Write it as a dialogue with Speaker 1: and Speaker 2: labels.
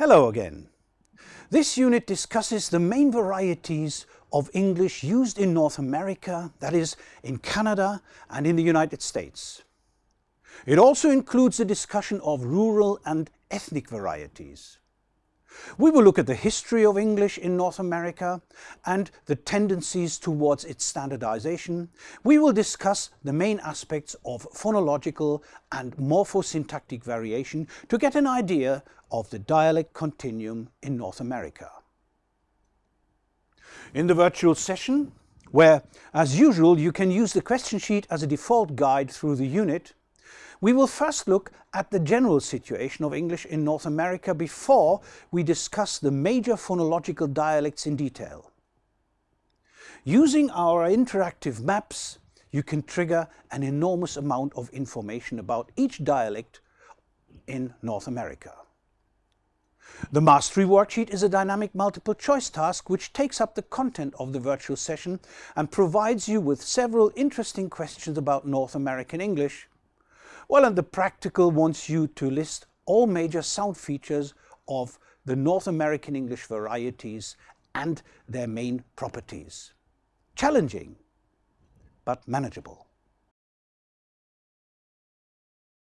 Speaker 1: Hello again. This unit discusses the main varieties of English used in North America, that is, in Canada and in the United States. It also includes a discussion of rural and ethnic varieties. We will look at the history of English in North America and the tendencies towards its standardization. We will discuss the main aspects of phonological and morphosyntactic variation to get an idea of the dialect continuum in North America. In the virtual session, where, as usual, you can use the question sheet as a default guide through the unit, we will first look at the general situation of English in North America before we discuss the major phonological dialects in detail. Using our interactive maps, you can trigger an enormous amount of information about each dialect in North America. The Mastery Worksheet is a dynamic multiple choice task which takes up the content of the virtual session and provides you with several interesting questions about North American English well, and the practical wants you to list all major sound features of the North American English varieties and their main properties. Challenging, but manageable.